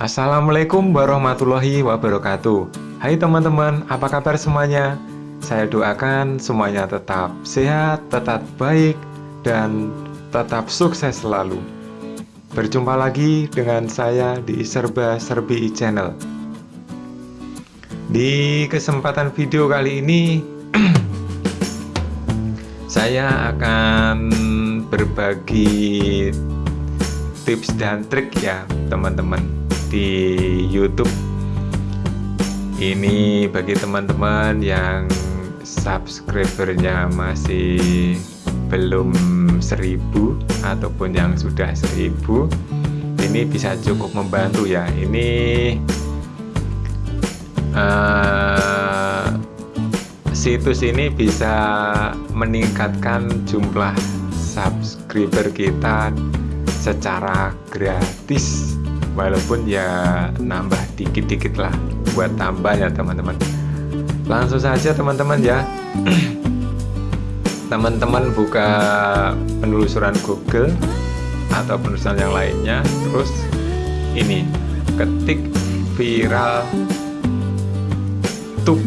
Assalamualaikum warahmatullahi wabarakatuh. Hai teman-teman, apa kabar semuanya? Saya doakan semuanya tetap sehat, tetap baik, dan tetap sukses selalu. Berjumpa lagi dengan saya di Serba Serbi Channel. Di kesempatan video kali ini Saya akan berbagi tips dan trik ya teman-teman di YouTube. Ini bagi teman-teman yang subscribernya masih belum seribu ataupun yang sudah seribu ini bisa cukup membantu ya. Ini uh, situs ini bisa meningkatkan jumlah subscriber kita secara gratis walaupun ya nambah dikit-dikit lah buat tambah ya teman-teman. Langsung saja teman-teman ya. Teman-teman buka penelusuran Google atau penelusuran yang lainnya. Terus ini ketik viral tube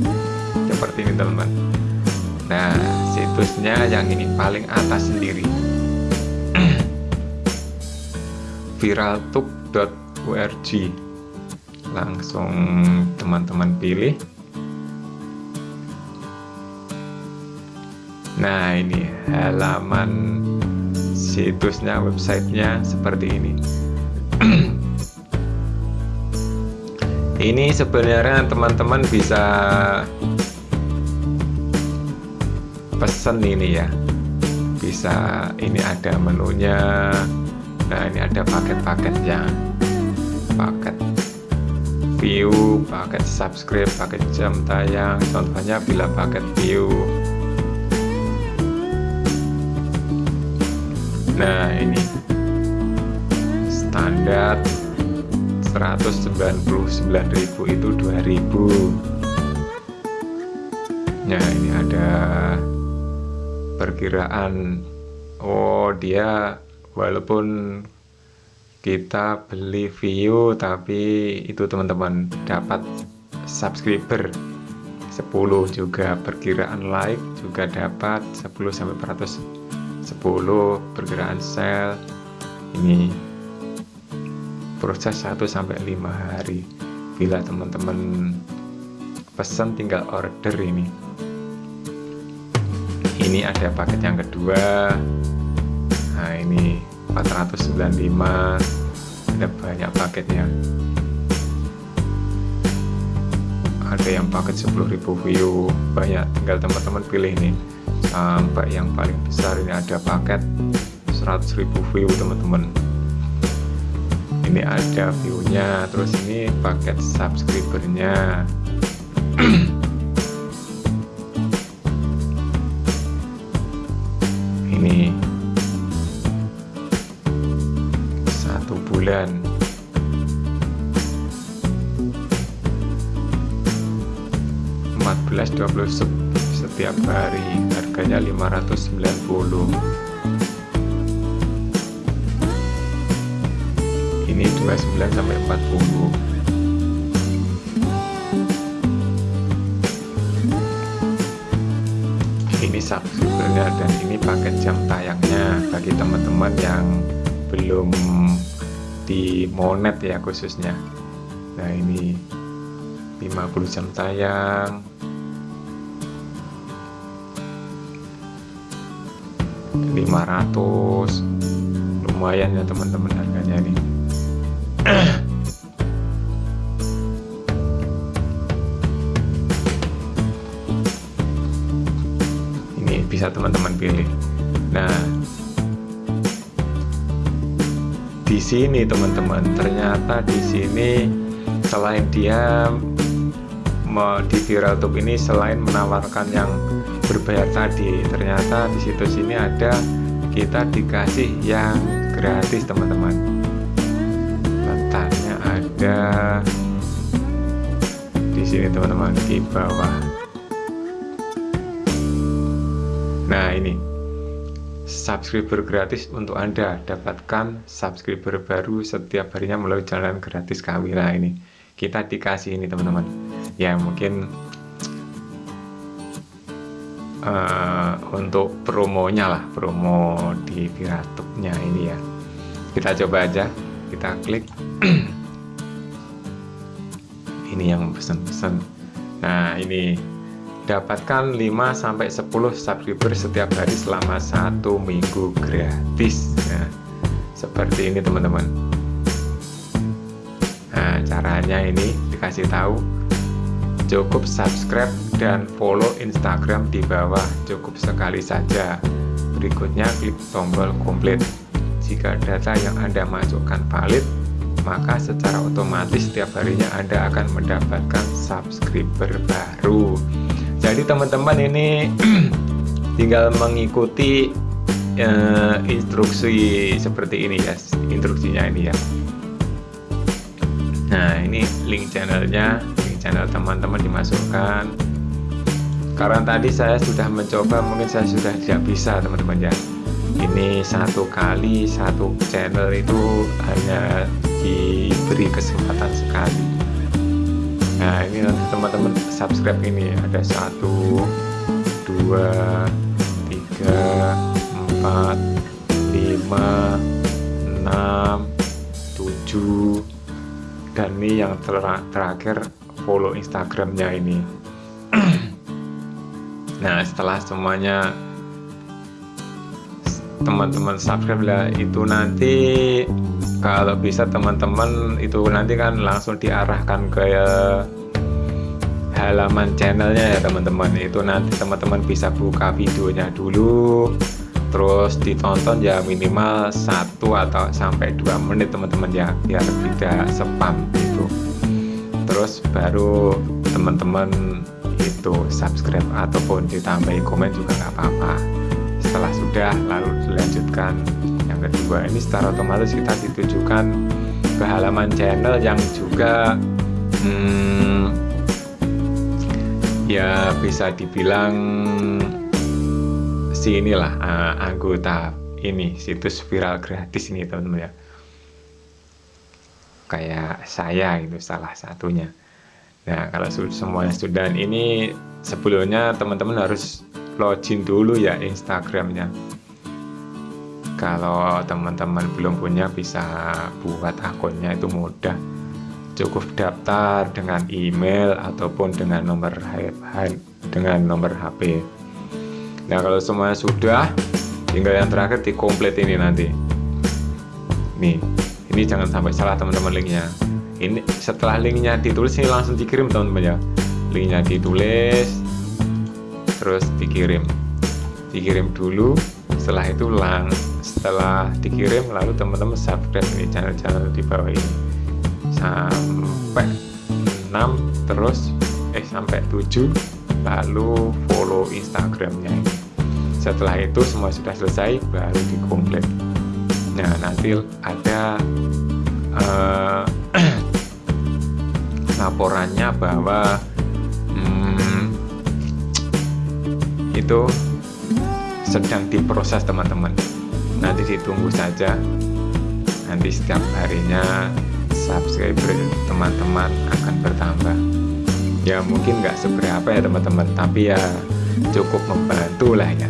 seperti ini teman-teman. Nah situsnya yang ini paling atas sendiri viraltube.org langsung teman-teman pilih. Nah ini halaman situsnya websitenya seperti ini. Ini sebenarnya teman-teman bisa pesen ini ya. Bisa ini ada menunya. Nah ini ada paket-paketnya paket view paket subscribe paket jam tayang. Contohnya bila paket view. Nah ini. Standar 199.000 itu 2000 nah ini ada perkiraan. Oh dia walaupun kita beli view tapi itu teman-teman dapat subscriber 10 juga. Perkiraan like juga dapat 10 sampai 110 perkiraan sell ini proses 1 sampai 5 hari. Bila teman-teman pesan tinggal order ini. Ini ada paket yang kedua. Nah ini 495 ada banyak paketnya. Ada yang paket 10.000 view. Banyak tinggal teman-teman pilih nih. Sampai yang paling besar ini ada paket 100.000 view teman-teman. Ini ada viewnya. Terus ini paket subscribernya bulan. Belas dua puluh setiap hari harganya 590 ini 29 sampai 40 ini subscribernya dan ini paket jam tayangnya bagi teman-teman yang belum di Monet ya khususnya. Nah ini 50 jam tayang. lima ratus. Lumayan ya teman-teman harganya nih ini bisa teman-teman pilih. Nah di sini teman-teman. Ternyata di sini selain dia di viral tube ini selain menawarkan yang berbayar tadi ternyata di situs ini ada kita dikasih yang gratis teman-teman. Letaknya ada di sini teman-teman di bawah. Nah ini subscriber gratis untuk Anda dapatkan subscriber baru setiap harinya melalui jalan gratis Kawira ini kita dikasih ini teman-teman. Ya mungkin uh, untuk promonya lah promo di Piratupnya ini ya. Kita coba aja kita klik. Ini yang pesan-pesan nah ini dapatkan 5 sampai 10 subscriber setiap hari selama satu minggu gratis. Nah, seperti ini teman-teman. Nah caranya ini dikasih tahu. Cukup subscribe dan follow Instagram di bawah. Cukup sekali saja. Berikutnya klik tombol komplit. Jika data yang Anda masukkan valid, maka secara otomatis setiap harinya Anda akan mendapatkan subscriber baru. Jadi teman-teman ini tinggal mengikuti uh, instruksi seperti ini ya, instruksinya ini ya. Nah ini link channelnya, link channel teman-teman dimasukkan. Karena tadi saya sudah mencoba, mungkin saya sudah tidak bisa teman-teman ya ini satu kali satu channel itu hanya diberi kesempatan sekali nah ini nanti teman-teman subscribe ini ada satu dua tiga empat lima enam tujuh. Dan ini yang ter terakhir follow instagramnya ini. Nah setelah semuanya teman-teman subscribe lah. Itu nanti kalau bisa teman-teman itu nanti kan langsung diarahkan ke halaman channelnya ya teman-teman. Itu nanti teman-teman bisa buka videonya dulu terus ditonton ya minimal satu atau sampai dua menit teman-teman ya biar tidak spam itu terus baru teman-teman itu subscribe ataupun ditambahi komen juga nggak apa-apa setelah sudah lalu dilanjutkan. Yang kedua ini secara otomatis kita ditujukan ke halaman channel yang juga hmm, ya bisa dibilang si inilah uh, anggota ini situs viral gratis ini teman-teman ya. Kayak saya itu salah satunya. Nah kalau semuanya sudah ini sebelumnya teman-teman harus login dulu ya Instagramnya. Kalau teman-teman belum punya bisa buat akunnya itu mudah. Cukup daftar dengan email ataupun dengan nomor dengan nomor HP nah kalau semuanya sudah tinggal yang terakhir di komplit ini nanti. Nih ini jangan sampai salah teman-teman linknya. Ini setelah linknya ditulis ini langsung dikirim teman-teman ya. Linknya ditulis terus dikirim. Dikirim dulu setelah itu lang setelah dikirim lalu teman-teman subscribe ini channel-channel di bawah ini. Sampai 6 terus eh sampai 7 lalu follow instagramnya. Setelah itu semua sudah selesai baru dikomplit. Nah nanti ada uh, laporannya bahwa itu sedang diproses teman-teman. Nanti ditunggu saja. Nanti setiap harinya subscriber teman-teman akan bertambah. Ya mungkin nggak seberapa ya teman-teman tapi ya cukup membantu lah ya.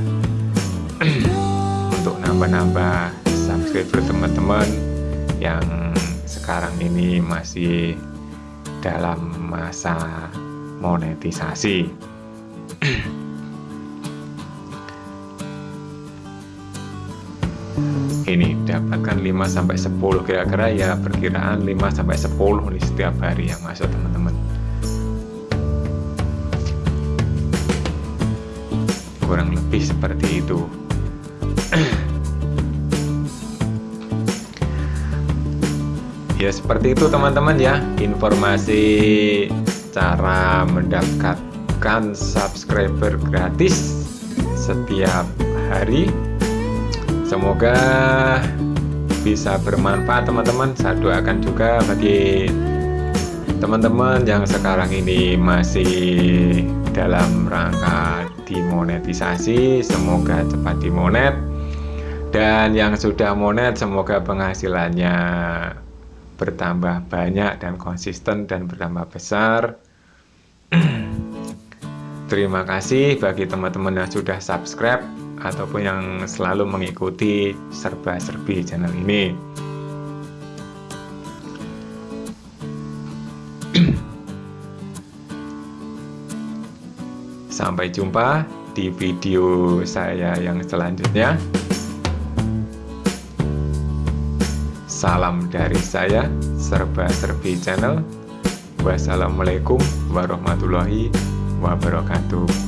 Untuk nambah-nambah subscriber teman-teman yang sekarang ini masih dalam masa monetisasi ini dapatkan 5 sampai 10 kira-kira ya perkiraan 5 sampai 10 nih setiap hari yang masuk teman-teman. Kurang lebih seperti itu. Ya seperti itu teman-teman ya. Informasi cara mendapatkan subscriber gratis setiap hari semoga bisa bermanfaat teman-teman. Saya doakan juga bagi teman-teman yang sekarang ini masih dalam rangka dimonetisasi. Semoga cepat dimonet. Dan yang sudah monet semoga penghasilannya bertambah banyak dan konsisten dan bertambah besar. Terima kasih bagi teman-teman yang sudah subscribe ataupun yang selalu mengikuti serba-serbi channel ini sampai jumpa di video saya yang selanjutnya Salam dari saya, Serba Serbi Channel. Wassalamualaikum warahmatullahi wabarakatuh.